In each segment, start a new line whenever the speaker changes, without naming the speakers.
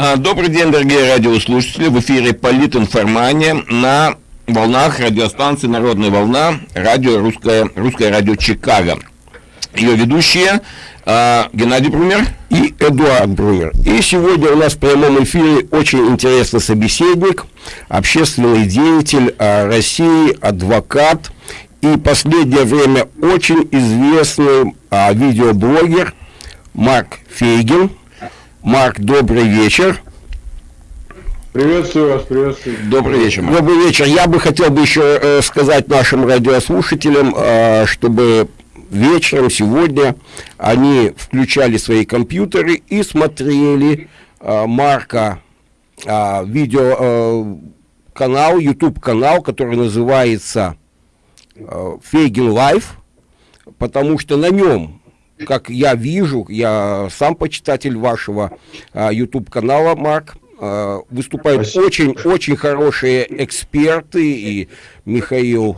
А, добрый день, дорогие радиослушатели. В эфире Политинформания на волнах радиостанции «Народная волна», радио «Русское, русское радио Чикаго». Ее ведущие а, Геннадий Брумер
и Эдуард Брумер. И сегодня у нас в прямом эфире очень интересный собеседник, общественный деятель а, России, адвокат и последнее время очень известный а, видеоблогер Марк Фейгин. Марк, добрый вечер.
Приветствую вас, приветствую.
Добрый вечер. Марк. Добрый вечер. Я бы хотел бы еще э, сказать нашим радиослушателям, э, чтобы вечером сегодня они включали свои компьютеры и смотрели э, Марка э, видео э, канал, YouTube канал, который называется э, Фейгин Live, потому что на нем как я вижу, я сам почитатель вашего а, YouTube канала, Марк, а, выступают очень-очень хорошие эксперты, и Михаил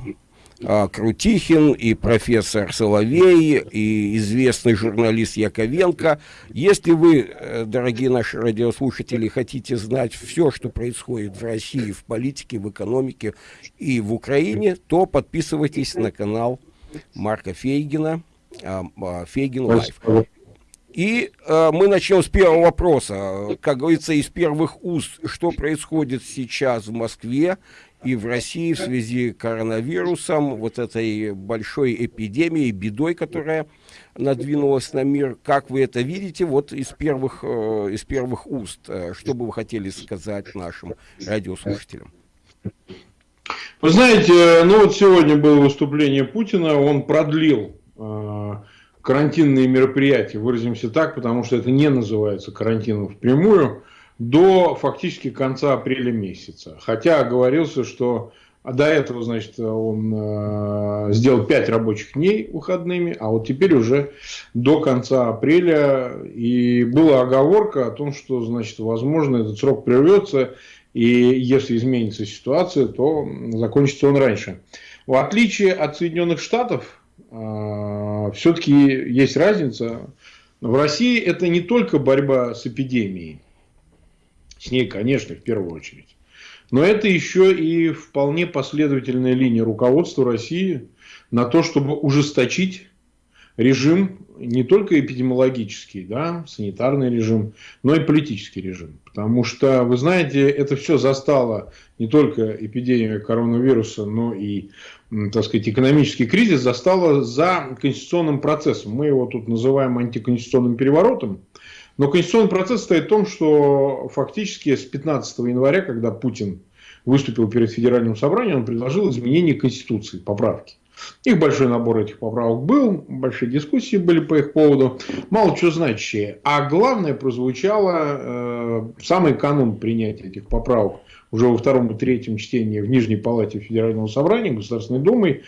а, Крутихин, и профессор Соловей, и известный журналист Яковенко. Если вы, э, дорогие наши радиослушатели, хотите знать все, что происходит в России, в политике, в экономике и в Украине, то подписывайтесь на канал Марка Фейгина. А, а, Фейгин Live. И э, мы начнем с первого вопроса. Как говорится, из первых уст, что происходит сейчас в Москве и в России в связи с коронавирусом, вот этой большой эпидемией, бедой, которая надвинулась на мир. Как вы это видите, вот из первых, э, из первых уст, э, что бы вы хотели сказать нашим радиослушателям?
Вы знаете, ну вот сегодня было выступление Путина, он продлил Э, карантинные мероприятия, выразимся так, потому что это не называется карантином впрямую, до фактически конца апреля месяца. Хотя говорился, что до этого, значит, он э, сделал 5 рабочих дней выходными, а вот теперь уже до конца апреля. И была оговорка о том, что, значит, возможно, этот срок прервется, и если изменится ситуация, то закончится он раньше. В отличие от Соединенных Штатов, а, все-таки есть разница. В России это не только борьба с эпидемией, с ней, конечно, в первую очередь, но это еще и вполне последовательная линия руководства России на то, чтобы ужесточить режим не только эпидемиологический, да, санитарный режим, но и политический режим. Потому что, вы знаете, это все застало не только эпидемию коронавируса, но и, так сказать, экономический кризис застало за конституционным процессом. Мы его тут называем антиконституционным переворотом. Но конституционный процесс стоит в том, что фактически с 15 января, когда Путин выступил перед Федеральным собранием, он предложил изменение Конституции, поправки. Их большой набор этих поправок был, большие дискуссии были по их поводу, мало что значащие. А главное прозвучало э, самый канун принятия этих поправок уже во втором и третьем чтении в Нижней Палате Федерального Собрания Государственной Думы.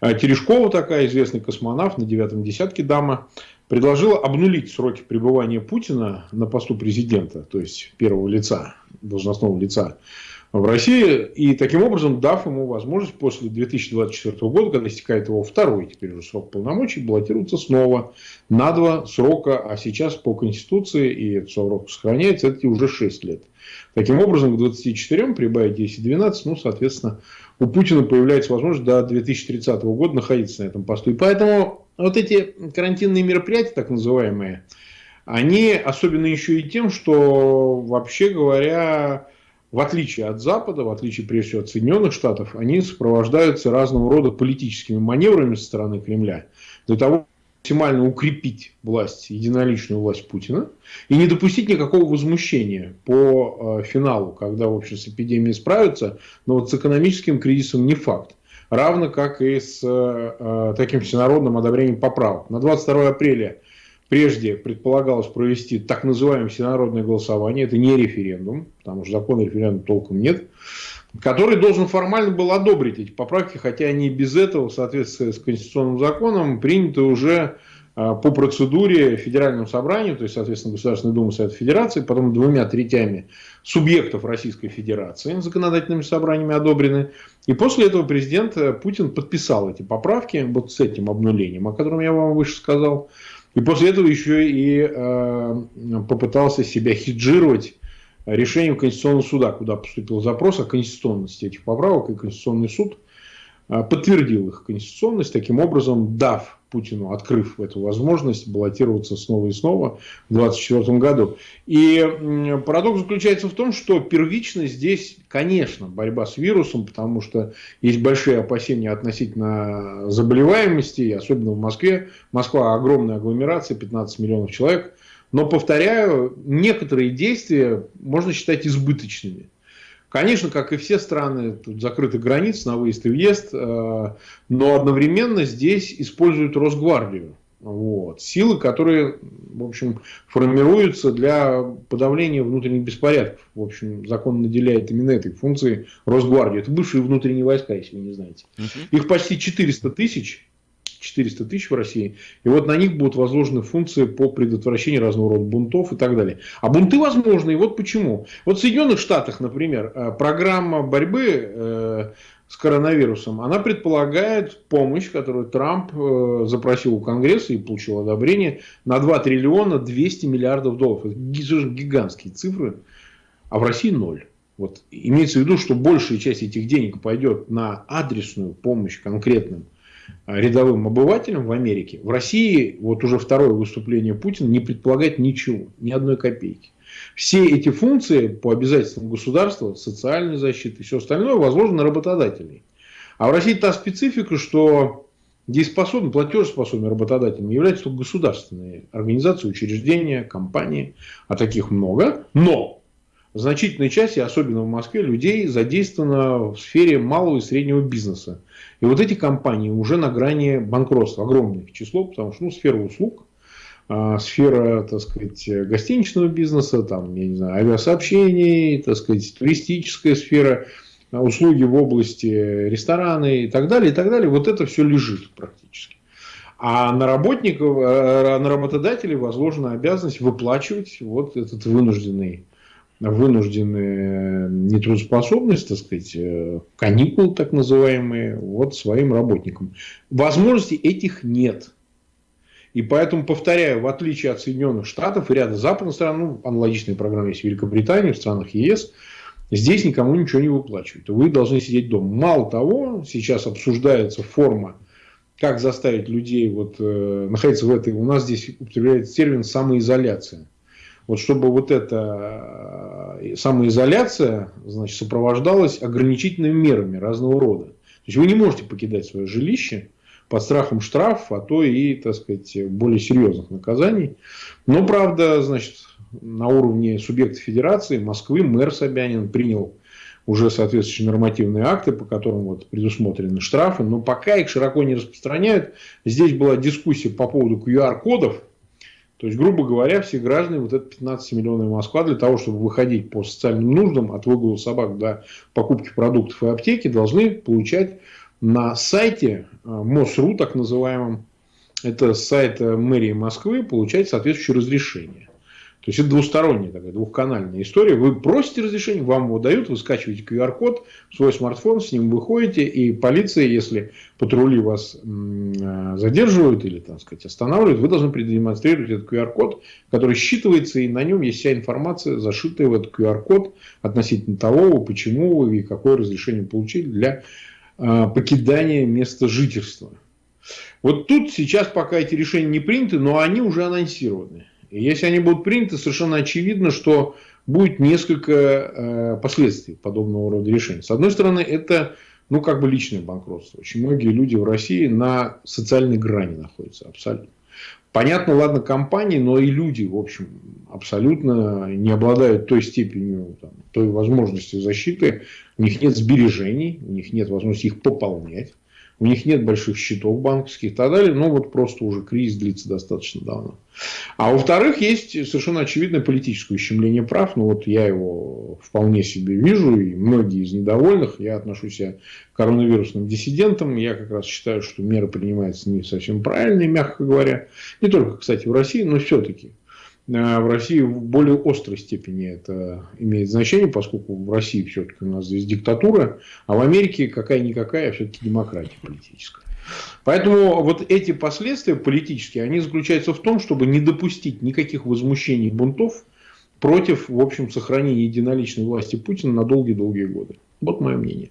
Э, Терешкова такая, известный космонавт, на девятом десятке дама, предложила обнулить сроки пребывания Путина на посту президента, то есть первого лица, должностного лица, в России, и таким образом дав ему возможность после 2024 года, когда истекает его второй теперь уже срок полномочий, баллотироваться снова на два срока, а сейчас по Конституции, и этот срок сохраняется, это уже 6 лет. Таким образом, к 24 прибавить 10-12, ну, соответственно, у Путина появляется возможность до 2030 года находиться на этом посту. И поэтому вот эти карантинные мероприятия, так называемые, они особенно еще и тем, что, вообще говоря, в отличие от Запада, в отличие прежде всего от Соединенных Штатов, они сопровождаются разного рода политическими маневрами со стороны Кремля для того, максимально укрепить власть, единоличную власть Путина и не допустить никакого возмущения по э, финалу, когда в общем с эпидемией справятся, но вот с экономическим кризисом не факт. Равно как и с э, э таким всенародным одобрением поправок. На 22 апреля Прежде предполагалось провести так называемое всенародное голосование, это не референдум, потому что закона референдума толком нет, который должен формально был одобрить эти поправки, хотя они без этого, в соответствии с конституционным законом, приняты уже а, по процедуре Федерального собрания, то есть, соответственно, Государственной Думы Совета Федерации, потом двумя третями субъектов Российской Федерации законодательными собраниями одобрены. И после этого президент Путин подписал эти поправки вот с этим обнулением, о котором я вам выше сказал. И после этого еще и э, попытался себя хеджировать решением Конституционного суда, куда поступил запрос о конституционности этих поправок, и Конституционный суд а, подтвердил их конституционность, таким образом дав Путину, открыв эту возможность баллотироваться снова и снова в 2024 году. И парадокс заключается в том, что первично здесь, конечно, борьба с вирусом, потому что есть большие опасения относительно заболеваемости, особенно в Москве. Москва огромная агломерация, 15 миллионов человек. Но, повторяю, некоторые действия можно считать избыточными. Конечно, как и все страны, тут закрыты границы на выезд и въезд, э, но одновременно здесь используют Росгвардию. Вот. Силы, которые, в общем, формируются для подавления внутренних беспорядков. В общем, закон наделяет именно этой функцией Росгвардию. Это бывшие внутренние войска, если вы не знаете. Их почти 400 тысяч. 400 тысяч в России, и вот на них будут возложены функции по предотвращению разного рода бунтов и так далее. А бунты возможны, и вот почему. Вот в Соединенных Штатах, например, э, программа борьбы э, с коронавирусом, она предполагает помощь, которую Трамп э, запросил у Конгресса и получил одобрение на 2 триллиона 200 миллиардов долларов. Это гигантские цифры, а в России ноль. Вот имеется в виду, что большая часть этих денег пойдет на адресную помощь конкретным рядовым обывателям в Америке, в России вот уже второе выступление Путина не предполагает ничего, ни одной копейки. Все эти функции по обязательствам государства, социальной защиты и все остальное возложено на работодателей. А в России та специфика, что дееспособным, платежеспособным работодателем являются только государственные организации, учреждения, компании, а таких много. Но в значительной части, особенно в Москве, людей задействовано в сфере малого и среднего бизнеса. И вот эти компании уже на грани банкротства, огромное число, потому что ну, сфера услуг, а, сфера, так сказать, гостиничного бизнеса, там, я не знаю, авиасообщений, так сказать, туристическая сфера, а, услуги в области рестораны и так далее, и так далее. Вот это все лежит практически. А на работников, а, на работодателей возложена обязанность выплачивать вот этот вынужденный вынужденные нетрудоспособность, так сказать, э, каникулы так называемые, вот своим работникам. Возможностей этих нет. И поэтому, повторяю, в отличие от Соединенных Штатов и ряда западных стран, ну, аналогичные программы есть в Великобритании, в странах ЕС, здесь никому ничего не выплачивают. Вы должны сидеть дома. Мало того, сейчас обсуждается форма, как заставить людей вот, э, находиться в этой... У нас здесь употребляется термин самоизоляция вот чтобы вот эта э, самоизоляция значит, сопровождалась ограничительными мерами разного рода. То есть вы не можете покидать свое жилище под страхом штраф, а то и, так сказать, более серьезных наказаний. Но, правда, значит, на уровне субъекта федерации Москвы мэр Собянин принял уже соответствующие нормативные акты, по которым вот предусмотрены штрафы, но пока их широко не распространяют. Здесь была дискуссия по поводу QR-кодов, то есть, грубо говоря, все граждане, вот это 15 миллионов Москва, для того, чтобы выходить по социальным нуждам, от выгула собак до покупки продуктов и аптеки, должны получать на сайте э, МОСРУ, так называемом, это сайт мэрии Москвы, получать соответствующее разрешение. То есть это двусторонняя такая, двухканальная история. Вы просите разрешение, вам его дают, вы скачиваете QR-код в свой смартфон, с ним выходите, и полиция, если патрули вас э, задерживают или, так сказать, останавливают, вы должны продемонстрировать этот QR-код, который считывается, и на нем есть вся информация, зашитая в этот QR-код относительно того, почему вы и какое разрешение получили для э, покидания места жительства. Вот тут сейчас пока эти решения не приняты, но они уже анонсированы. И если они будут приняты, совершенно очевидно, что будет несколько э, последствий подобного рода решений. С одной стороны, это ну, как бы личное банкротство. Очень многие люди в России на социальной грани находятся абсолютно. Понятно, ладно, компании, но и люди, в общем, абсолютно не обладают той степенью, там, той возможностью защиты. У них нет сбережений, у них нет возможности их пополнять у них нет больших счетов банковских и так далее, но вот просто уже кризис длится достаточно давно. А во-вторых, есть совершенно очевидное политическое ущемление прав, ну вот я его вполне себе вижу, и многие из недовольных, я отношусь к коронавирусным диссидентам, я как раз считаю, что меры принимаются не совсем правильные, мягко говоря, не только, кстати, в России, но все-таки. Э, в России в более острой степени это имеет значение, поскольку в России все-таки у нас здесь диктатура, а в Америке какая-никакая все-таки демократия политическая. Поэтому вот эти последствия политические, они заключаются в том, чтобы не допустить никаких возмущений, бунтов против, в общем, сохранения единоличной власти Путина на долгие-долгие годы. Вот мое мнение.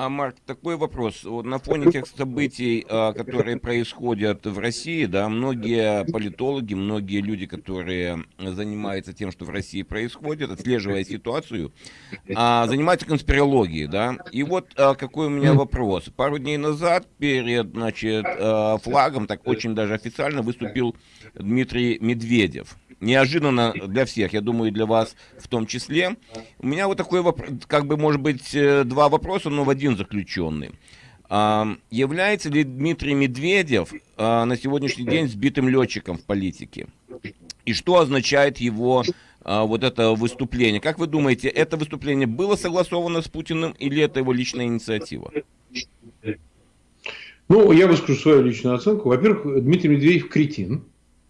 А, Марк, такой вопрос. Вот на фоне тех событий, а, которые происходят в России, да, многие политологи, многие люди, которые занимаются тем, что в России происходит, отслеживая ситуацию, а, занимаются конспирологией, да. И вот какой у меня вопрос. Пару дней назад перед, значит, флагом, так очень даже официально выступил Дмитрий Медведев неожиданно для всех, я думаю, и для вас в том числе. У меня вот такой вопрос, как бы, может быть, э, два вопроса, но в один заключенный. А, является ли Дмитрий Медведев а, на сегодняшний день сбитым летчиком в политике? И что означает его а, вот это выступление? Как вы думаете, это выступление было согласовано с Путиным или это его личная инициатива?
Ну, я выскажу свою личную оценку. Во-первых, Дмитрий Медведев кретин.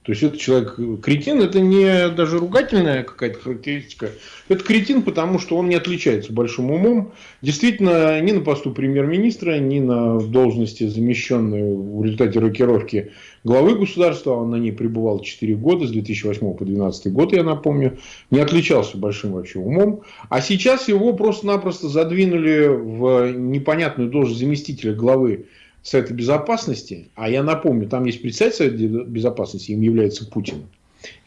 То есть это человек кретин, это не даже ругательная какая-то характеристика. Это кретин, потому что он не отличается большим умом. Действительно, ни на посту премьер-министра, ни на должности, замещенной в результате рокировки главы государства, он на ней пребывал 4 года, с 2008 по 2012 год, я напомню, не отличался большим вообще умом. А сейчас его просто-напросто задвинули в непонятную должность заместителя главы Совета Безопасности, а я напомню, там есть председатель Совета Безопасности, им является Путин.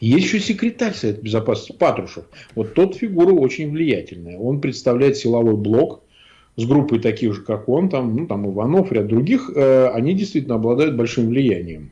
Есть еще секретарь Совета Безопасности Патрушев. Вот тот фигура очень влиятельная. Он представляет силовой блок с группой таких же, как он, там, ну, там Иванов, ряд других. Э, они действительно обладают большим влиянием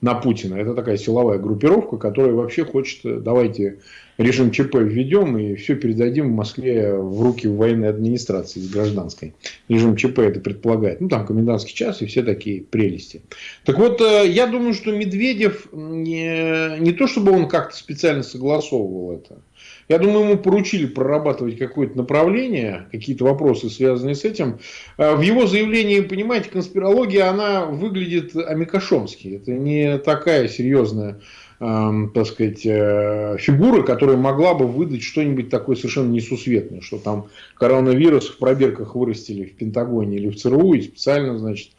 на Путина. Это такая силовая группировка, которая вообще хочет, э, давайте режим ЧП введем и все передадим в Москве в руки военной администрации гражданской. Режим ЧП это предполагает. Ну, там комендантский час и все такие прелести. Так вот, э, я думаю, что Медведев не, не то, чтобы он как-то специально согласовывал это. Я думаю, ему поручили прорабатывать какое-то направление, какие-то вопросы, связанные с этим. Э, в его заявлении, понимаете, конспирология, она выглядит амикошомски. Это не такая серьезная так сказать, э, фигура, которая могла бы выдать что-нибудь такое совершенно несусветное, что там коронавирус в пробирках вырастили в Пентагоне или в ЦРУ и специально, значит,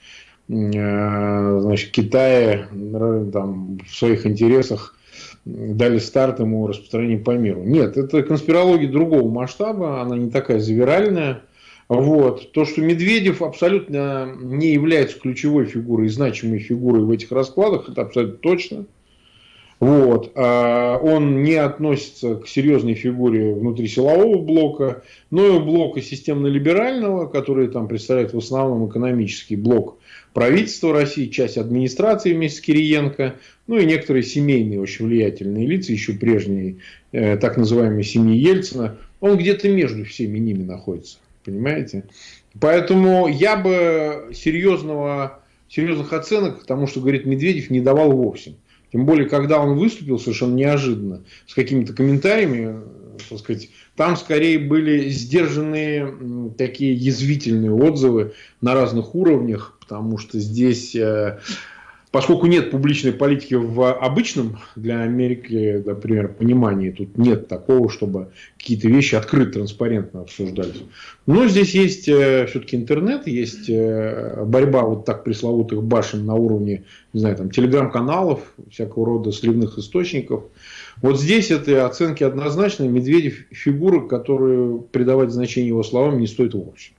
э, значит, Китае там, в своих интересах дали старт ему распространению по миру. Нет, это конспирология другого масштаба, она не такая завиральная. Вот. То, что Медведев абсолютно не является ключевой фигурой и значимой фигурой в этих раскладах, это абсолютно точно. Вот. А он не относится к серьезной фигуре внутри силового блока, но и блока системно-либерального, который там представляет в основном экономический блок правительства России, часть администрации вместе с Кириенко, ну и некоторые семейные очень влиятельные лица, еще прежние э, так называемые семьи Ельцина. Он где-то между всеми ними находится, понимаете? Поэтому я бы серьезного, серьезных оценок тому, что говорит Медведев, не давал вовсе. Тем более, когда он выступил совершенно неожиданно с какими-то комментариями, так сказать, там скорее были сдержанные такие язвительные отзывы на разных уровнях, потому что здесь э, поскольку нет публичной политики в обычном для Америки, например, понимании, тут нет такого, чтобы какие-то вещи открыто, транспарентно обсуждались. Но здесь есть э, все-таки интернет, есть э, борьба вот так пресловутых башен на уровне, не знаю, там, телеграм-каналов, всякого рода сливных источников. Вот здесь этой оценки однозначно. Медведев фигура, которую придавать значение его словам не стоит вовсе.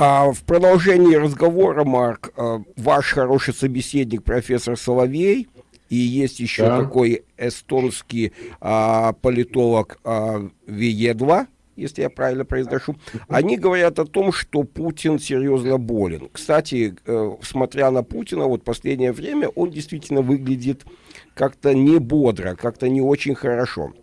А в продолжении разговора, Марк, э, ваш хороший собеседник, профессор Соловей, и есть еще да. такой эстонский а, политолог а, Виедва, если я правильно произношу, они говорят о том, что Путин серьезно болен. Кстати, э, смотря на Путина, вот последнее время он действительно выглядит как-то не бодро, как-то не очень хорошо.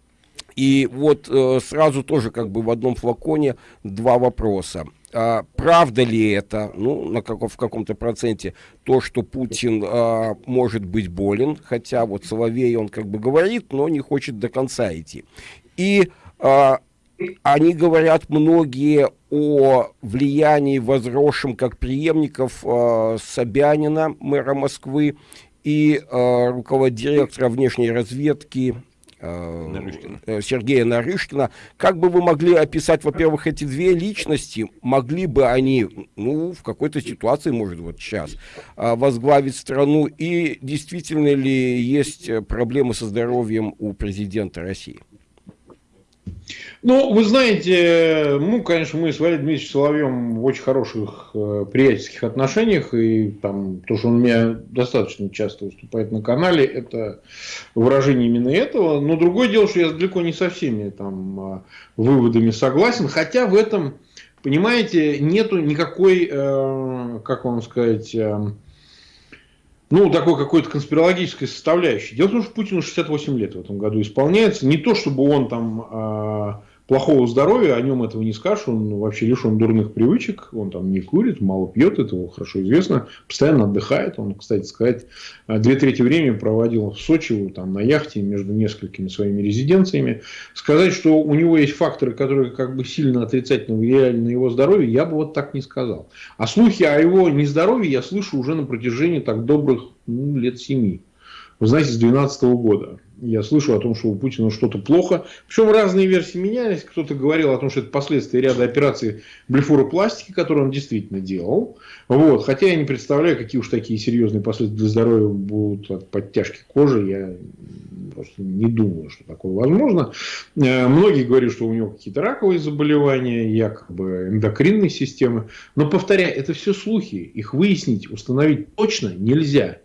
И вот э, сразу тоже как бы в одном флаконе два вопроса. А, правда ли это, ну, на каком, в каком-то проценте, то, что Путин а, может быть болен, хотя вот Соловей, он как бы говорит, но не хочет до конца идти. И а, они говорят многие о влиянии возросшем как преемников а, Собянина, мэра Москвы, и а, руководителя внешней разведки Нарышкина. Э, Сергея Нарышкина. Как бы вы могли описать, во-первых, эти две личности? Могли бы они, ну, в какой-то ситуации, может, вот сейчас, э, возглавить страну? И действительно ли есть проблемы со здоровьем у президента России?
Ну, вы знаете, ну, конечно, мы с Валерием Дмитриевичем Соловьем в очень хороших э, приятельских отношениях, и там, то, что он у меня достаточно часто выступает на канале, это выражение именно этого, но другое дело, что я далеко не со всеми там э, выводами согласен, хотя в этом, понимаете, нету никакой, э, как вам сказать, э, ну, такой какой-то конспирологической составляющей. Дело в том, что Путину 68 лет в этом году исполняется. Не то, чтобы он там э, плохого здоровья, о нем этого не скажешь, он вообще лишен дурных привычек, он там не курит, мало пьет, это хорошо известно, постоянно отдыхает, он, кстати сказать, две трети времени проводил в Сочи, там, на яхте между несколькими своими резиденциями. Сказать, что у него есть факторы, которые как бы сильно отрицательно влияли на его здоровье, я бы вот так не сказал. А слухи о его нездоровье я слышу уже на протяжении так добрых ну, лет семи. Вы знаете, с 2012 года я слышу о том, что у Путина что-то плохо. Причем разные версии менялись. Кто-то говорил о том, что это последствия ряда операций блефоропластики, которые он действительно делал. Вот. Хотя я не представляю, какие уж такие серьезные последствия для здоровья будут от подтяжки кожи. Я просто не думаю, что такое возможно. Э, многие говорят, что у него какие-то раковые заболевания, якобы эндокринной системы. Но, повторяю, это все слухи. Их выяснить, установить точно нельзя.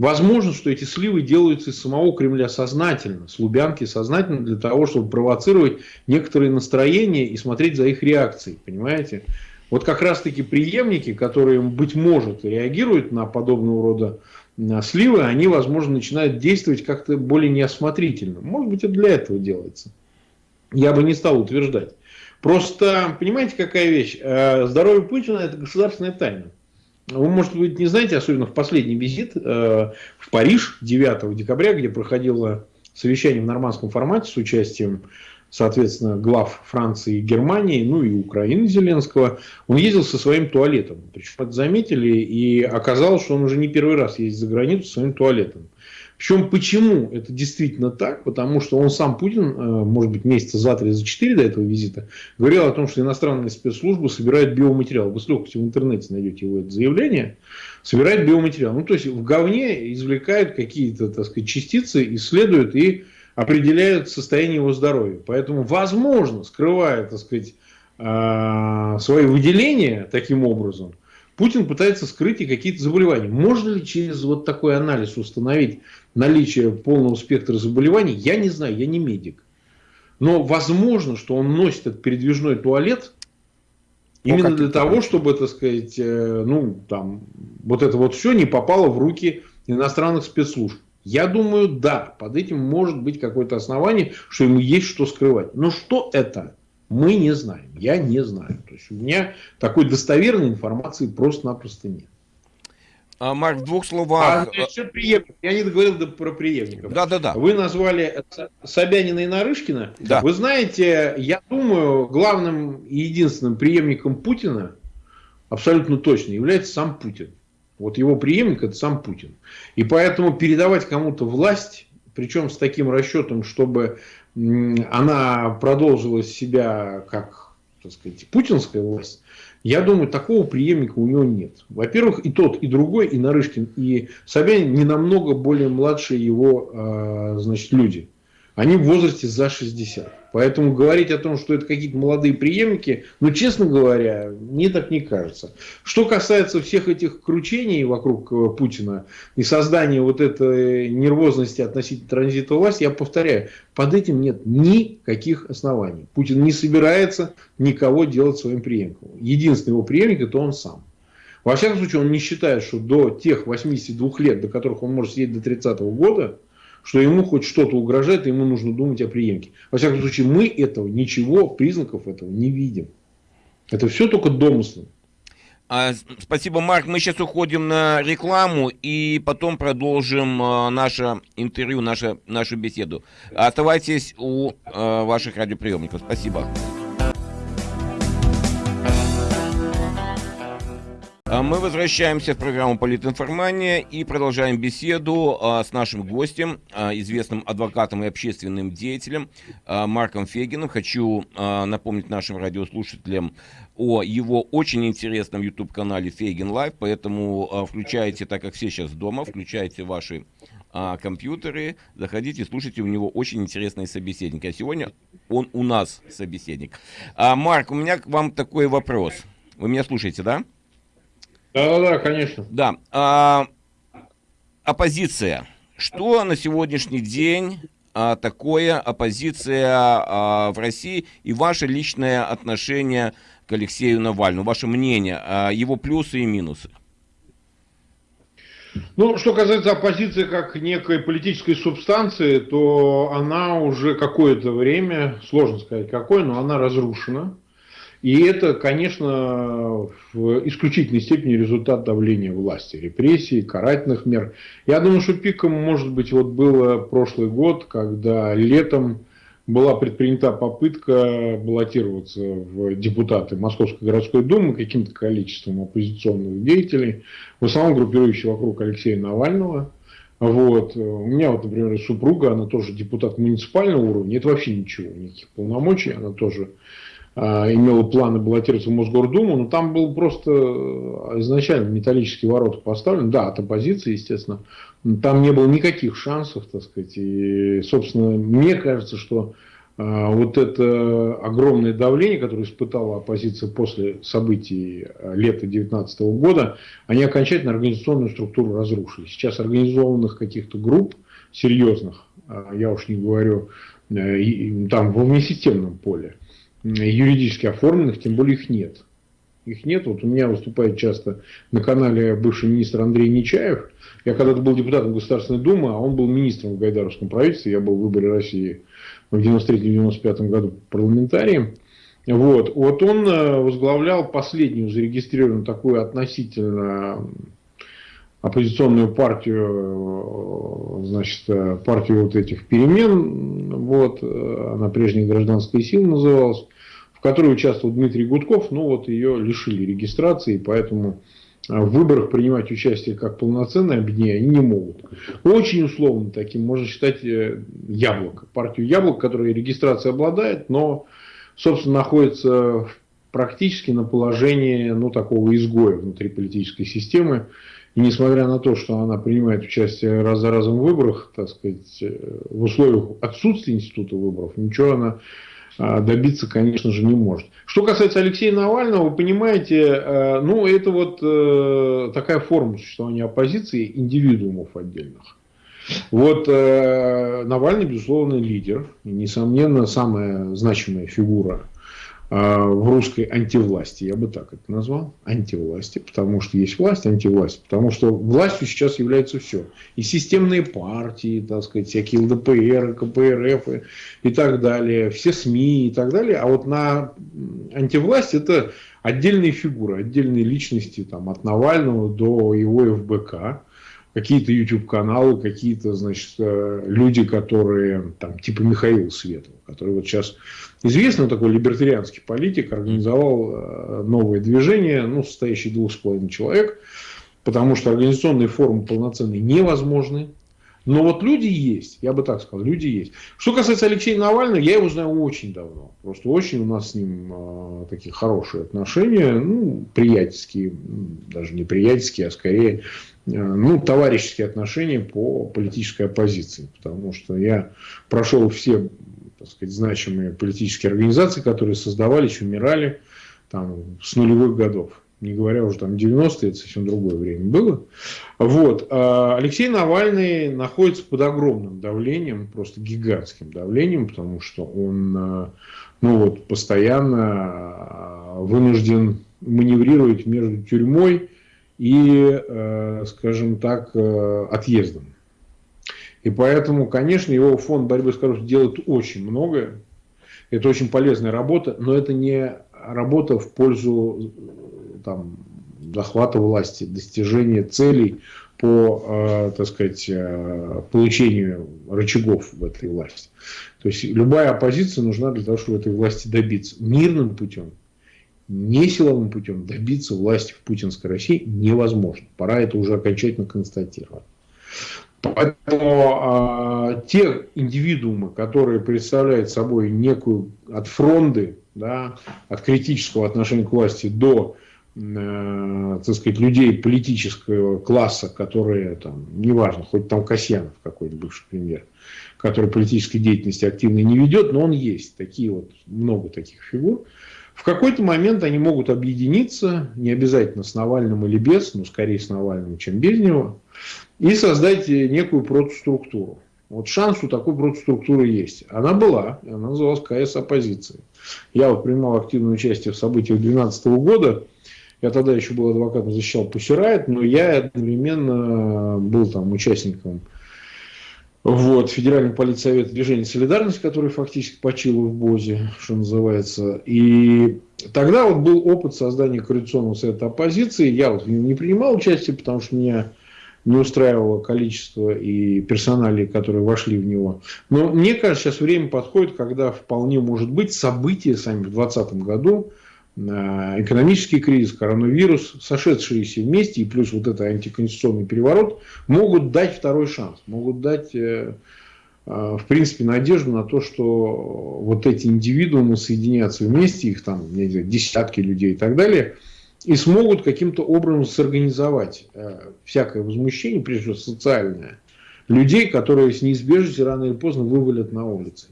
Возможно, что эти сливы делаются из самого Кремля сознательно, с Лубянки сознательно, для того, чтобы провоцировать некоторые настроения и смотреть за их реакцией, понимаете? Вот как раз-таки преемники, которые, быть может, реагируют на подобного рода сливы, они, возможно, начинают действовать как-то более неосмотрительно. Может быть, это для этого делается. Я бы не стал утверждать. Просто, понимаете, какая вещь? Э, здоровье Путина – это государственная тайна. Вы, может быть, не знаете, особенно в последний визит э, в Париж 9 декабря, где проходило совещание в нормандском формате с участием, соответственно, глав Франции и Германии, ну и Украины Зеленского, он ездил со своим туалетом. Причем это заметили, и оказалось, что он уже не первый раз ездит за границу со своим туалетом. Причем почему это действительно так? Потому что он сам, Путин, э, может быть, месяца за три, за четыре до этого визита, говорил о том, что иностранные спецслужбы собирают биоматериал. Вы с легкостью в интернете найдете его это заявление. Собирают биоматериал. Ну, то есть, в говне извлекают какие-то, так сказать, частицы, исследуют и определяют состояние его здоровья. Поэтому, возможно, скрывая, так сказать, э, свои выделения таким образом, Путин пытается скрыть и какие-то заболевания. Можно ли через вот такой анализ установить наличие полного спектра заболеваний? Я не знаю, я не медик. Но возможно, что он носит этот передвижной туалет именно для того, чтобы, так сказать, э, ну, там, вот это вот все не попало в руки иностранных спецслужб. Я думаю, да, под этим может быть какое-то основание, что ему есть что скрывать. Но что это? Мы не знаем. Я не знаю. То есть у меня такой достоверной информации просто-напросто нет.
А, Марк, в двух словах.
А насчет преемников. Я не договорил про преемников.
Да, да, да.
Вы назвали Собянина и Нарышкина.
Да.
Вы знаете, я думаю, главным и единственным преемником Путина абсолютно точно является сам Путин. Вот его преемник это сам Путин. И поэтому передавать кому-то власть, причем с таким расчетом, чтобы она продолжила себя как, так сказать, путинская власть, я думаю, такого преемника у него нет. Во-первых, и тот, и другой, и Нарышкин, и Собянин не намного более младшие его а, значит, люди. Они в возрасте за 60. Поэтому говорить о том, что это какие-то молодые преемники, ну, честно говоря, мне так не кажется. Что касается всех этих кручений вокруг э, Путина и создания вот этой нервозности относительно транзита власти, я повторяю, под этим нет никаких оснований. Путин не собирается никого делать своим преемником. Единственный его преемник – это он сам. Во всяком случае, он не считает, что до тех 82 лет, до которых он может сидеть до 30 -го года, что ему хоть что-то угрожает, ему нужно думать о преемке. Во всяком случае, мы этого, ничего, признаков этого не видим. Это все только домыслы.
А, спасибо, Марк. Мы сейчас уходим на рекламу и потом продолжим а, наше интервью, наше, нашу беседу. Оставайтесь у а, ваших радиоприемников. Спасибо. Мы возвращаемся в программу «Политинформания» и продолжаем беседу а, с нашим гостем, а, известным адвокатом и общественным деятелем Марком Фегиным. Хочу напомнить нашим радиослушателям о его очень интересном YouTube-канале Фейгин Live, поэтому включайте, так как все сейчас дома, включайте ваши компьютеры, заходите, слушайте, у него очень интересный собеседник. А сегодня он у нас собеседник. Марк, у меня к вам такой вопрос. Вы меня слушаете, да?
Да-да-да, конечно.
Да. А, оппозиция. Что на сегодняшний день а, такое оппозиция а, в России и ваше личное отношение к Алексею Навальному, ваше мнение, а, его плюсы и минусы?
Ну, что касается оппозиции как некой политической субстанции, то она уже какое-то время, сложно сказать какое, но она разрушена. И это, конечно, в исключительной степени результат давления власти, репрессий, карательных мер. Я думаю, что пиком, может быть, вот было прошлый год, когда летом была предпринята попытка баллотироваться в депутаты Московской городской думы каким-то количеством оппозиционных деятелей, в основном группирующих вокруг Алексея Навального. Вот. У меня, вот, например, супруга, она тоже депутат муниципального уровня, это вообще ничего, никаких полномочий, она тоже имела планы баллотироваться в Мосгордуму, но там был просто э, изначально металлический ворот поставлен, да, от оппозиции, естественно, там не было никаких шансов, так сказать, и, собственно, мне кажется, что а, вот это огромное давление, которое испытала оппозиция после событий э, лета 2019 года, они окончательно организационную структуру разрушили. Сейчас организованных каких-то групп серьезных, а, я уж не говорю, э, там в внесистемном поле, юридически оформленных, тем более их нет. Их нет. Вот у меня выступает часто на канале бывший министр Андрей Нечаев. Я когда-то был депутатом Государственной Думы, а он был министром в Гайдаровском правительстве. Я был в выборе России в 93-95 году парламентарием. Вот. вот он э, возглавлял последнюю зарегистрированную такую относительно оппозиционную партию, э, значит, э, партию вот этих перемен, вот, она прежняя гражданская сила называлась, в которой участвовал Дмитрий Гудков, но вот ее лишили регистрации, поэтому в выборах принимать участие как полноценное объединение они не могут. Очень условно таким можно считать Яблоко, партию Яблоко, которая регистрацией обладает, но, собственно, находится практически на положении ну, такого изгоя внутри политической системы. И несмотря на то, что она принимает участие раз за разом в выборах, так сказать, в условиях отсутствия института выборов, ничего она а, добиться, конечно же, не может. Что касается Алексея Навального, вы понимаете, э, ну, это вот э, такая форма существования оппозиции индивидуумов отдельных. Вот э, Навальный, безусловно, лидер, и, несомненно, самая значимая фигура в русской антивласти, я бы так это назвал, антивласти, потому что есть власть, антивласть, потому что властью сейчас является все. И системные партии, так сказать, всякие ЛДПР, КПРФ и, и так далее, все СМИ и так далее. А вот на антивласть это отдельные фигуры, отдельные личности, там, от Навального до его ФБК какие-то YouTube-каналы, какие-то, значит, э, люди, которые, там, типа Михаила Светова, который вот сейчас известный такой либертарианский политик, организовал э, новое движение, ну, состоящее двух с половиной человек, потому что организационные формы полноценные невозможны. Но вот люди есть, я бы так сказал, люди есть. Что касается Алексея Навального, я его знаю очень давно. Просто очень у нас с ним э, такие хорошие отношения, ну, приятельские, даже не приятельские, а скорее ну, товарищеские отношения по политической оппозиции. Потому что я прошел все так сказать, значимые политические организации, которые создавались, умирали там, с нулевых годов. Не говоря уже там 90-е, это совсем другое время было. Вот. А Алексей Навальный находится под огромным давлением, просто гигантским давлением, потому что он э, ну, вот, постоянно э, вынужден маневрировать между тюрьмой и, э, скажем так, э, отъездом. И поэтому, конечно, его фонд борьбы с коррупцией делает очень многое. Это очень полезная работа, но это не работа в пользу там, захвата власти, достижения целей по, э, так сказать, э, получению рычагов в этой власти. То есть любая оппозиция нужна для того, чтобы этой власти добиться мирным путем не силовым путем добиться власти в путинской России невозможно. Пора это уже окончательно констатировать. Поэтому а, те индивидуумы, которые представляют собой некую от фронды, да, от критического отношения к власти до э, так сказать, людей политического класса, которые, там, неважно, хоть там Касьянов какой-нибудь бывший премьер, который политической деятельности активно не ведет, но он есть. Такие вот, много таких фигур. В какой-то момент они могут объединиться, не обязательно с Навальным или без, но скорее с Навальным, чем без него, и создать некую протоструктуру. Вот шанс у такой протоструктуры есть. Она была, она называлась КС оппозиции. Я вот принимал активное участие в событиях 2012 года. Я тогда еще был адвокатом, защищал Пусирайт, но я одновременно был там участником вот, Федеральный политсовет движения «Солидарность», который фактически почил в БОЗе, что называется. И тогда вот был опыт создания коалиционного совета оппозиции. Я вот не принимал участие, потому что меня не устраивало количество и персоналей, которые вошли в него. Но мне кажется, сейчас время подходит, когда вполне может быть события сами в 2020 году, экономический кризис, коронавирус, сошедшиеся вместе, и плюс вот этот антиконституционный переворот, могут дать второй шанс, могут дать, э, э, в принципе, надежду на то, что вот эти индивидуумы соединятся вместе, их там, не знаю, десятки людей и так далее – и смогут каким-то образом сорганизовать э, всякое возмущение, прежде всего социальное, людей, которые с неизбежностью рано или поздно вывалят на улицы.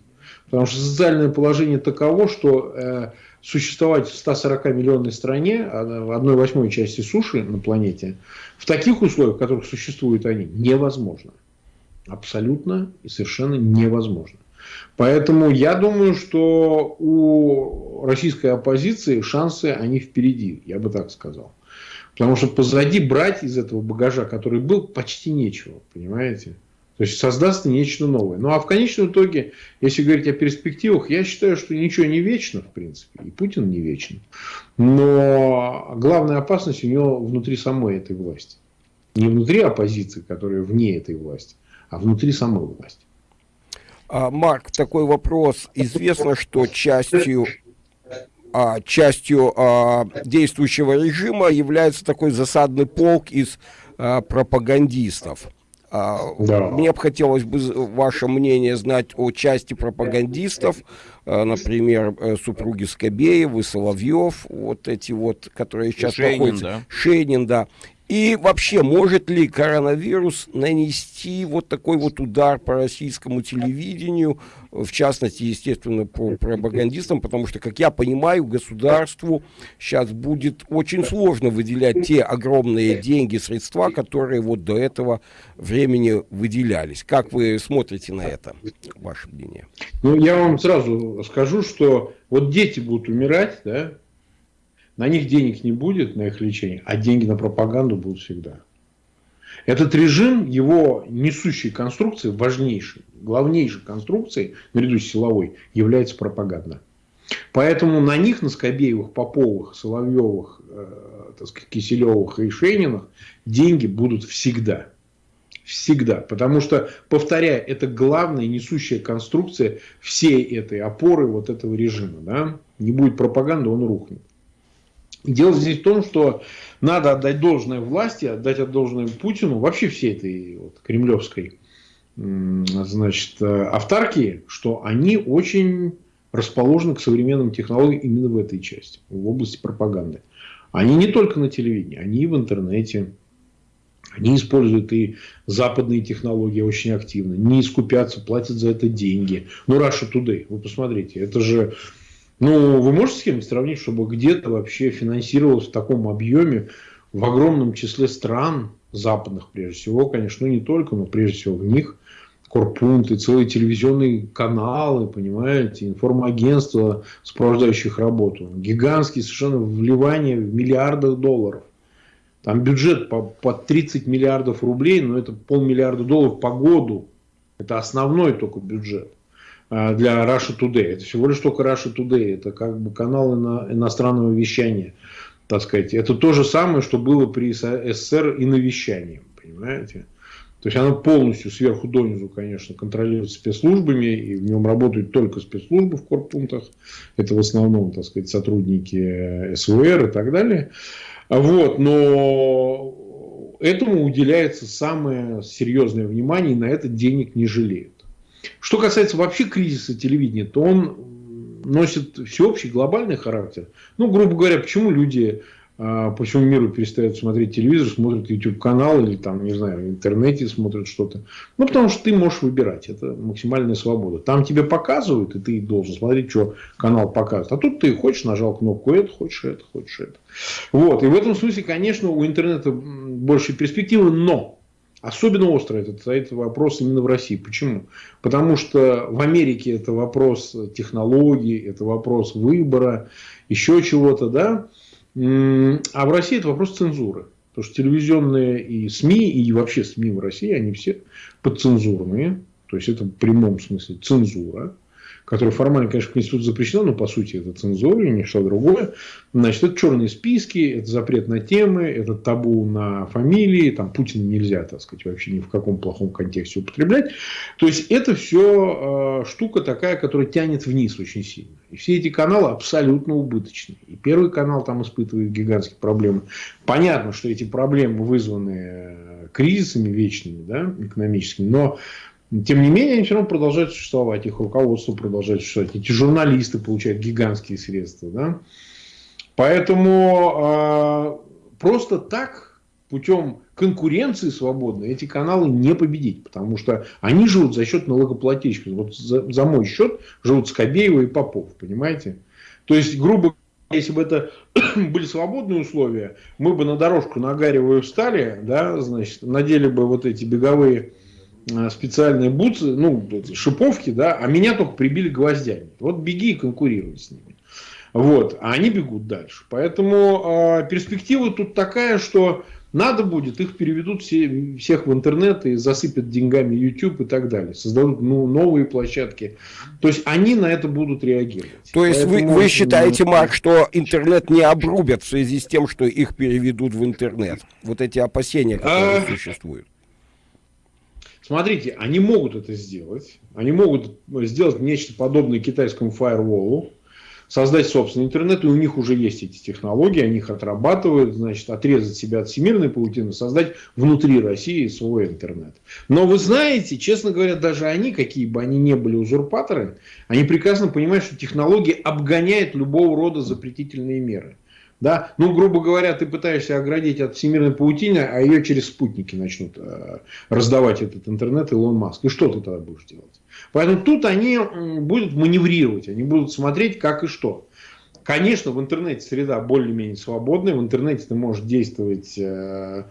Потому что социальное положение таково, что э, существовать в 140 миллионной стране, а, в одной восьмой части суши на планете, в таких условиях, в которых существуют они, невозможно. Абсолютно и совершенно невозможно. Поэтому я думаю, что у российской оппозиции шансы, они впереди, я бы так сказал. Потому что позади брать из этого багажа, который был, почти нечего, понимаете? То есть создастся нечто новое. Ну а в конечном итоге, если говорить о перспективах, я считаю, что ничего не вечно, в принципе. И Путин не вечен. Но главная опасность у него внутри самой этой власти. Не внутри оппозиции, которая вне этой власти, а внутри самой власти.
А, Марк, такой вопрос. Известно, что частью а, частью а, действующего режима является такой засадный полк из а, пропагандистов. А, да. Мне бы хотелось бы ваше мнение знать о части пропагандистов, а, например, э, супруги Скобеев и Соловьев, вот эти вот, которые сейчас Шейнин, находятся. Да? Шейнин, да. И вообще, может ли коронавирус нанести вот такой вот удар по российскому телевидению, в частности, естественно, по пропагандистам, потому что, как я понимаю, государству сейчас будет очень сложно выделять те огромные деньги, средства, которые вот до этого времени выделялись. Как вы смотрите на это, ваше мнение?
Ну, я вам сразу скажу, что вот дети будут умирать, да, на них денег не будет, на их лечение, а деньги на пропаганду будут всегда. Этот режим, его несущей конструкцией, важнейшей, главнейшей конструкцией, наряду с силовой, является пропаганда. Поэтому на них, на Скобеевых, Поповых, Соловьевых, э, так сказать, Киселевых и Шейниных деньги будут всегда. Всегда. Потому что, повторяю, это главная несущая конструкция всей этой опоры вот этого режима. Да? Не будет пропаганды, он рухнет. Дело здесь в том, что надо отдать должное власти, отдать должное Путину, вообще всей этой вот кремлевской значит, э, автаркии, что они очень расположены к современным технологиям именно в этой части, в области пропаганды. Они не только на телевидении, они и в интернете. Они используют и западные технологии очень активно. Не искупятся, платят за это деньги. Ну, Russia Today, вы посмотрите, это же ну, вы можете с кем-нибудь сравнить, чтобы где-то вообще финансировалось в таком объеме в огромном числе стран западных, прежде всего, конечно, не только, но прежде всего в них, корпункты, целые телевизионные каналы, понимаете, информагентства, сопровождающих работу. Гигантские совершенно вливания в миллиардах долларов. Там бюджет по, по 30 миллиардов рублей, но это полмиллиарда долларов по году. Это основной только бюджет. А, для Russia Today. Это всего лишь только Russia Today. Это как бы канал ино, иностранного вещания. Так сказать. Это то же самое, что было при СССР и на вещании. Понимаете? То есть оно полностью сверху донизу, конечно, контролируется спецслужбами, и в нем работают только спецслужбы в корпунктах. Это в основном, так сказать, сотрудники СВР и так далее. Вот, но этому уделяется самое серьезное внимание, и на это денег не жалеют. Что касается вообще кризиса телевидения, то он носит всеобщий глобальный характер. Ну, грубо говоря, почему люди а, по всему миру перестают смотреть телевизор, смотрят YouTube канал или там, не знаю, в интернете смотрят что-то. Ну, потому что ты можешь выбирать. Это максимальная свобода. Там тебе показывают, и ты должен смотреть, что канал показывает. А тут ты хочешь, нажал кнопку это, хочешь это, хочешь это. Вот. И в этом смысле, конечно, у интернета больше перспективы, но Особенно остро этот стоит вопрос именно в России. Почему? Потому что в Америке это вопрос технологий, это вопрос выбора, еще чего-то, да. А в России это вопрос цензуры. Потому что телевизионные и СМИ, и вообще СМИ в России, они все подцензурные. То есть это в прямом смысле цензура которое формально, конечно, Конституция запрещено, но по сути это цензура и ничто другое. Значит, это черные списки, это запрет на темы, это табу на фамилии, там Путина нельзя, так сказать, вообще ни в каком плохом контексте употреблять. То есть это все э, штука такая, которая тянет вниз очень сильно. И все эти каналы абсолютно убыточные. И первый канал там испытывает гигантские проблемы. Понятно, что эти проблемы вызваны э, кризисами вечными, да, экономическими, но тем не менее, они все равно продолжают существовать, их руководство продолжает существовать, эти журналисты получают гигантские средства. Да? Поэтому э, просто так, путем конкуренции свободной, эти каналы не победить, потому что они живут за счет налогоплательщиков. Вот за, за мой счет живут Скобеева и Попов, понимаете? То есть, грубо если бы это были свободные условия, мы бы на дорожку на Гаревую встали, да, значит, надели бы вот эти беговые специальные бутсы, ну, шиповки, да, а меня только прибили гвоздями. Вот беги и конкурируй с ними. Вот, а они бегут дальше. Поэтому э, перспектива тут такая, что надо будет, их переведут все, всех в интернет и засыпят деньгами YouTube и так далее. Создадут ну, новые площадки. То есть они на это будут реагировать.
То есть Поэтому, вы, вы считаете, Марк, что интернет не обрубят в связи с тем, что их переведут в интернет? Вот эти опасения, которые а... существуют.
Смотрите, они могут это сделать. Они могут сделать нечто подобное китайскому фаерволу, создать собственный интернет, и у них уже есть эти технологии, они их отрабатывают, значит, отрезать себя от всемирной паутины, создать внутри России свой интернет. Но вы знаете, честно говоря, даже они, какие бы они ни были узурпаторы, они прекрасно понимают, что технология обгоняет любого рода запретительные меры. Да? Ну, грубо говоря, ты пытаешься оградить от всемирной паутины, а ее через спутники начнут э, раздавать этот интернет Илон Маск. И что ты тогда будешь делать? Поэтому тут они будут маневрировать, они будут смотреть, как и что. Конечно, в интернете среда более-менее свободная, в интернете ты можешь действовать, э,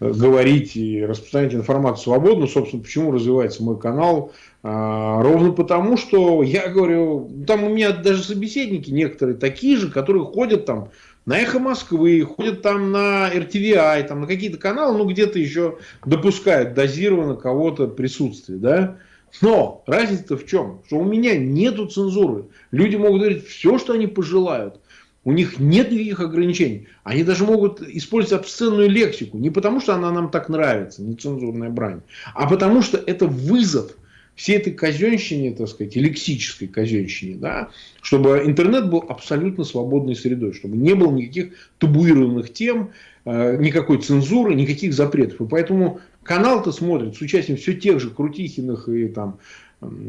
говорить и распространять информацию свободно. Собственно, почему развивается мой канал? Э, ровно потому, что я говорю, там у меня даже собеседники некоторые такие же, которые ходят там на Эхо Москвы, ходят там на RTVI, там на какие-то каналы, ну где-то еще допускают дозированно кого-то присутствие, да. Но разница в чем? Что у меня нету цензуры. Люди могут говорить все, что они пожелают. У них нет никаких ограничений. Они даже могут использовать обсценную лексику. Не потому, что она нам так нравится, нецензурная брань, а потому, что это вызов всей этой казенщине, так сказать, лексической казенщине, да, чтобы интернет был абсолютно свободной средой, чтобы не было никаких табуированных тем, э, никакой цензуры, никаких запретов. И поэтому канал-то смотрит с участием все тех же Крутихиных и там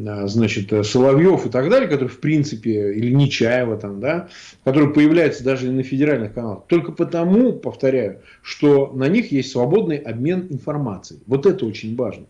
а, значит, э, Соловьев и так далее, которые в принципе, или Нечаева там, да, которые появляются даже на федеральных каналах, только потому, повторяю, что на них есть свободный обмен информацией. Вот это очень важно.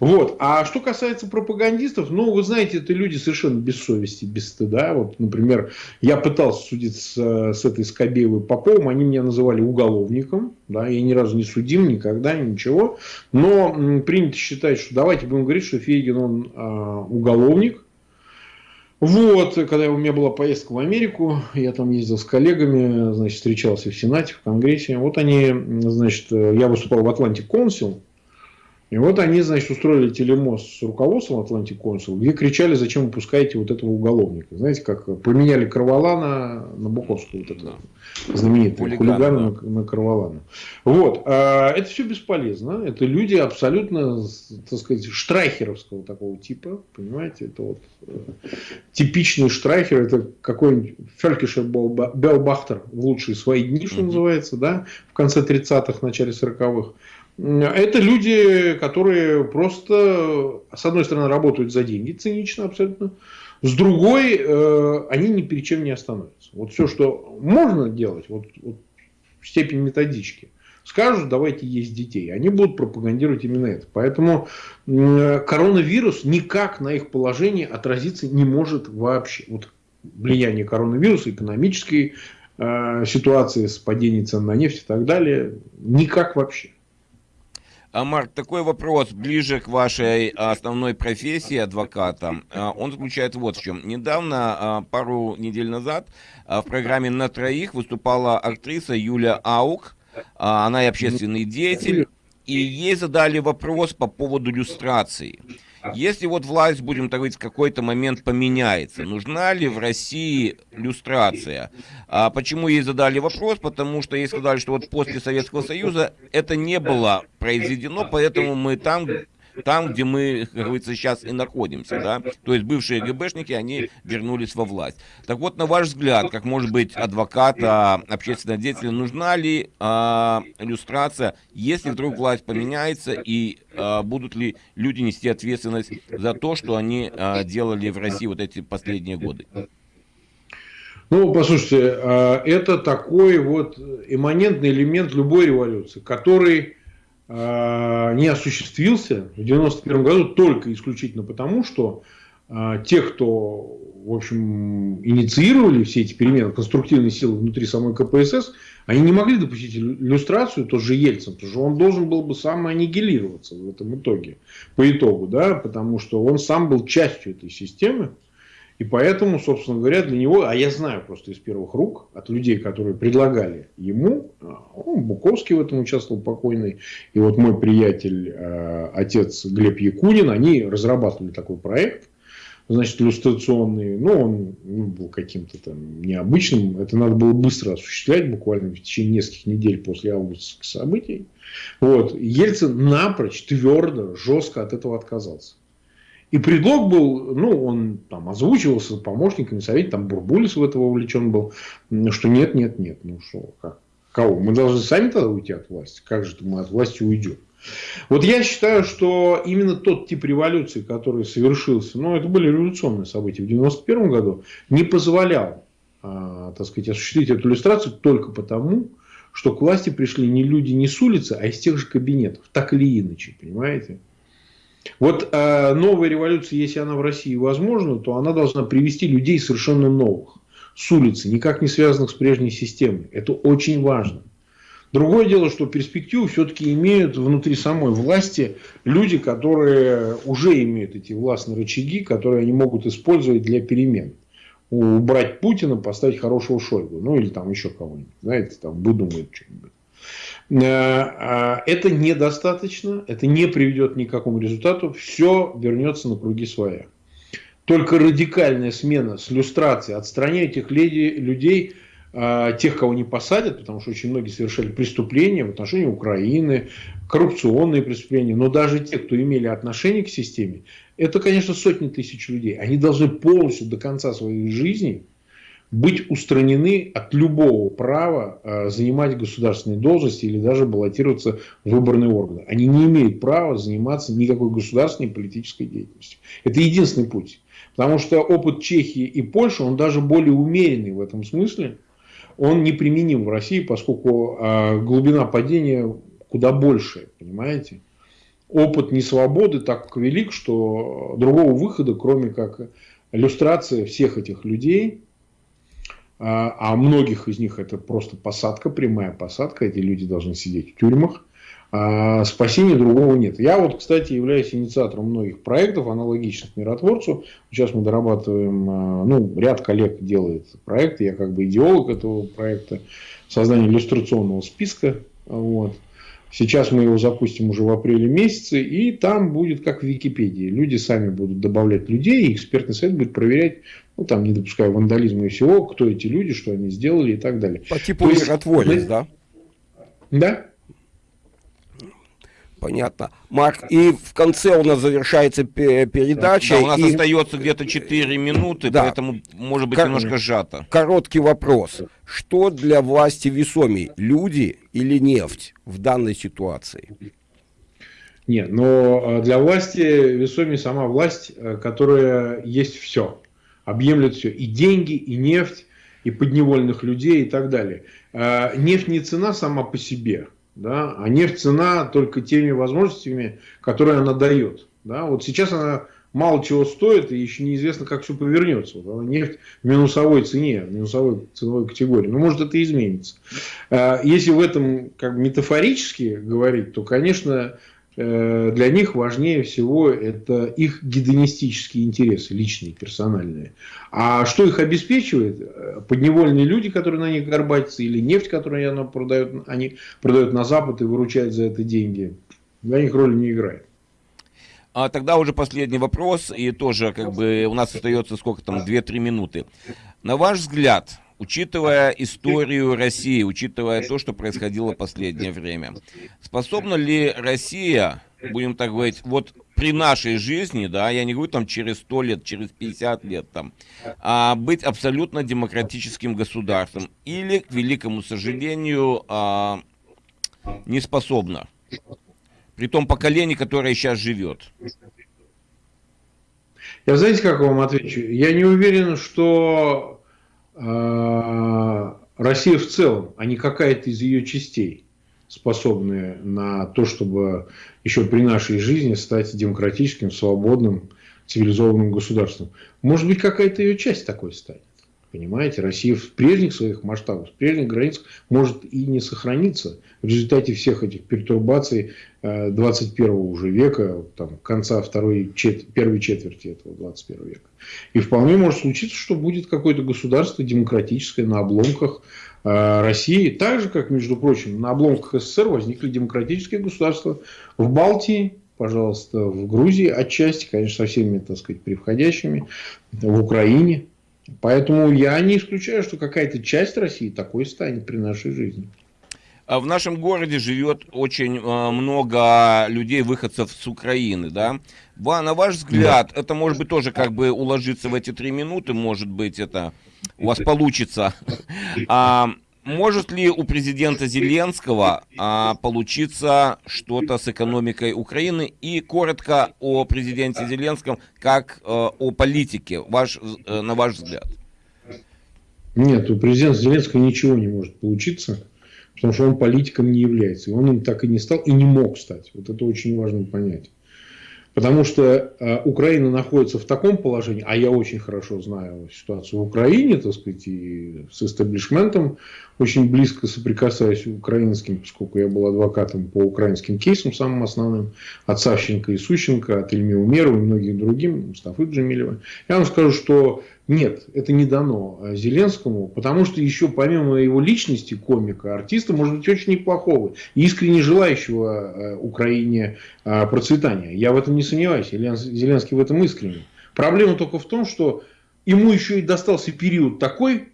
Вот. А что касается пропагандистов, ну, вы знаете, это люди совершенно без совести, без стыда. Вот, например, я пытался судить с, с этой Скобеевой Поповым, они меня называли уголовником, да, я ни разу не судим, никогда, ничего. Но принято считать, что давайте будем говорить, что Фейгин, он э, уголовник. Вот, когда у меня была поездка в Америку, я там ездил с коллегами, значит, встречался в Сенате, в Конгрессе. Вот они, значит, я выступал в Atlantic Council, И вот они, значит, устроили телемост с руководством Atlantic Council, где кричали, зачем вы пускаете вот этого уголовника. Знаете, как поменяли Карвалана на Буковскую, вот это знаменитый хулигана на, на Карвалана. Вот. А, это все бесполезно. Это люди абсолютно, так сказать, штрайхеровского такого типа. Понимаете, это вот э, типичный штрайхер. Это какой-нибудь Фелькишер Белбахтер в лучшие свои дни, что называется, да, в конце 30-х, начале 40-х. Это люди, которые просто, с одной стороны, работают за деньги, цинично абсолютно, с другой, э, они ни перед чем не остановятся. Вот все, что можно делать, вот, вот степень методички, скажут, давайте есть детей. Они будут пропагандировать именно это. Поэтому коронавирус никак на их положение отразиться не может вообще. Вот влияние коронавируса, экономической э, ситуации с падением цен на нефть и так далее, никак вообще.
А, Марк, такой вопрос ближе к вашей основной профессии адвоката. А, он заключается вот в чем. Недавно, а, пару недель назад, в программе «На троих» выступала актриса Юля Аук. Она и общественный деятель. И ей задали вопрос по поводу иллюстрации. Если вот власть, будем так говорить, в какой-то момент поменяется, нужна ли в России люстрация? А почему ей задали вопрос? Потому что ей сказали, что вот после Советского Союза это не было произведено, поэтому мы там там, где мы, как говорится, сейчас и находимся, да, то есть бывшие ГБшники, они вернулись во власть. Так вот, на ваш взгляд, как может быть адвоката, общественного деятеля, нужна ли а, иллюстрация, если вдруг власть поменяется и а, будут ли люди нести ответственность за то, что они а, делали в России вот эти последние годы?
Ну, послушайте, это такой вот имманентный элемент любой революции, который Э, не осуществился в 1991 году только исключительно потому, что э, те, кто в общем, инициировали все эти перемены, конструктивные силы внутри самой КПСС, они не могли допустить иллюстрацию, тот же Ельцин, потому что он должен был бы сам аннигилироваться в этом итоге, по итогу, да, потому что он сам был частью этой системы, и поэтому, собственно говоря, для него, а я знаю просто из первых рук, от людей, которые предлагали ему, а, он, Буковский в этом участвовал покойный, и вот мой приятель, а, отец Глеб Якунин, они разрабатывали такой проект, значит, иллюстрационный, ну, он ну, был каким-то там необычным, это надо было быстро осуществлять, буквально в течение нескольких недель после августовских событий. Вот. Ельцин напрочь, твердо, жестко от этого отказался. И предлог был, ну, он там озвучивался помощниками совете, там Бурбулис в это вовлечен был, что нет, нет, нет, ну что, как, кого? Мы должны сами тогда уйти от власти. Как же мы от власти уйдем? Вот я считаю, что именно тот тип революции, который совершился, ну, это были революционные события в 91 году, не позволял, а, так сказать, осуществить эту иллюстрацию только потому, что к власти пришли не люди не с улицы, а из тех же кабинетов, так или иначе, понимаете? Вот э, новая революция, если она в России возможна, то она должна привести людей совершенно новых, с улицы, никак не связанных с прежней системой. Это очень важно. Другое дело, что перспективу все-таки имеют внутри самой власти люди, которые уже имеют эти властные рычаги, которые они могут использовать для перемен. Убрать Путина, поставить хорошего Шойгу, ну или там еще кого-нибудь, знаете, там выдумают что-нибудь. Э, а, это недостаточно, это не приведет ни к какому результату, все вернется на круги своя. Только радикальная смена с люстрации отстраняет этих людей, а, тех, кого не посадят, потому что очень многие совершали преступления в отношении Украины, коррупционные преступления, но даже те, кто имели отношение к системе, это, конечно, сотни тысяч людей. Они должны полностью до конца своей жизни быть устранены от любого права э, занимать государственные должности или даже баллотироваться в выборные органы. Они не имеют права заниматься никакой государственной политической деятельностью. Это единственный путь. Потому что опыт Чехии и Польши, он даже более умеренный в этом смысле. Он неприменим в России, поскольку э, глубина падения куда больше, понимаете? Опыт несвободы так велик, что другого выхода, кроме как иллюстрация всех этих людей – а, а многих из них это просто посадка, прямая посадка, эти люди должны сидеть в тюрьмах, а спасения другого нет. Я вот, кстати, являюсь инициатором многих проектов, аналогичных миротворцу. Сейчас мы дорабатываем, а, ну, ряд коллег делает проекты, я как бы идеолог этого проекта, создание иллюстрационного списка. Вот. Сейчас мы его запустим уже в апреле месяце, и там будет как в Википедии. Люди сами будут добавлять людей, и экспертный совет будет проверять, ну, там, не допуская вандализма и всего, кто эти люди, что они сделали и так далее.
По типу миротворец, да?
Да.
Понятно. Марк, и в конце у нас завершается передача.
Да, у нас
и...
остается где-то 4 минуты, да. поэтому может быть Кор... немножко сжато.
Короткий вопрос. Что для власти весомей, люди или нефть в данной ситуации?
Нет, но э, для власти весомей сама власть, э, которая есть все. Объемлет все. И деньги, и нефть, и подневольных людей и так далее. Э, нефть не цена сама по себе да, а нефть цена только теми возможностями, которые она дает. Да. Вот сейчас она мало чего стоит, и еще неизвестно, как все повернется. Вот нефть в минусовой цене, в минусовой ценовой категории. Но может это изменится. А, если в этом как метафорически говорить, то, конечно, для них важнее всего это их гедонистические интересы, личные, персональные. А что их обеспечивает? Э, подневольные люди, которые на них горбатятся, или нефть, которую они продают, они продают на Запад и выручают за это деньги, для них роли не играет.
А тогда уже последний вопрос, и тоже как бы у нас остается сколько там, 2-3 минуты. На ваш взгляд, учитывая историю России, учитывая то, что происходило последнее время, способна ли Россия, будем так говорить, вот при нашей жизни, да, я не говорю там через 100 лет, через 50 лет там, а быть абсолютно демократическим государством или, к великому сожалению, а, не способна? При том поколении, которое сейчас живет.
Я знаете, как вам отвечу? Я не уверен, что Россия в целом, а не какая-то из ее частей, способная на то, чтобы еще при нашей жизни стать демократическим, свободным, цивилизованным государством. Может быть, какая-то ее часть такой станет. Понимаете, Россия в прежних своих масштабах, в прежних границах может и не сохраниться в результате всех этих пертурбаций 21 э, уже века, там, конца второй, чет, первой четверти этого 21 века. И вполне может случиться, что будет какое-то государство демократическое на обломках э, России, так же, как, между прочим, на обломках СССР возникли демократические государства в Балтии, пожалуйста, в Грузии отчасти, конечно, со всеми, так сказать, превходящими, в Украине. Поэтому я не исключаю, что какая-то часть России такой станет при нашей жизни.
А в нашем городе живет очень э, много людей, выходцев с Украины, да? На ваш взгляд, да. это может быть тоже как бы уложиться в эти три минуты, может быть, это у вас получится. А, может ли у президента Зеленского а, получиться что-то с экономикой Украины? И коротко о президенте Зеленском, как а, о политике, ваш, а, на ваш взгляд.
Нет, у президента Зеленского ничего не может получиться, потому что он политиком не является. И он им так и не стал, и не мог стать. Вот это очень важно понять. Потому что э, Украина находится в таком положении, а я очень хорошо знаю ситуацию в Украине, так сказать, и с эстаблишментом очень близко соприкасаюсь украинским, поскольку я был адвокатом по украинским кейсам, самым основным, от Савченко и Сущенко, от Ильми Умерова и многих другим, Мустафы Джамилева. Я вам скажу, что нет, это не дано э, Зеленскому, потому что еще помимо его личности комика, артиста может быть очень неплохого, искренне желающего э, Украине э, процветания. Я в этом не сомневаюсь, Зеленский в этом искренне. Проблема только в том, что ему еще и достался период такой, а,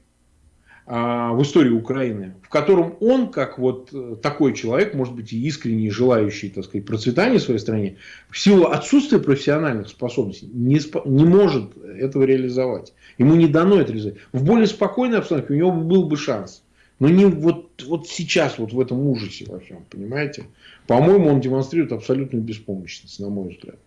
в истории Украины, в котором он, как вот э, такой человек, может быть, и искренне желающий, так сказать, процветания своей стране, в силу отсутствия профессиональных способностей не, не может этого реализовать. Ему не дано это реализовать. В более спокойной обстановке у него был бы шанс. Но не вот, вот сейчас, вот в этом ужасе во всем, понимаете? По-моему, он демонстрирует абсолютную беспомощность, на мой взгляд.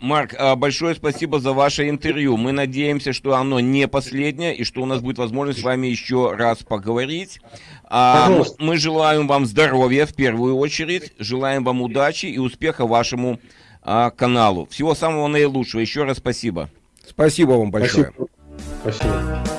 Марк, а, большое спасибо за ваше интервью. Мы надеемся, что оно не последнее и что у нас будет возможность с вами еще раз поговорить. А, мы желаем вам здоровья в первую очередь, желаем вам удачи и успеха вашему а, каналу. Всего самого наилучшего. Еще раз спасибо.
Спасибо вам большое.
Спасибо. спасибо.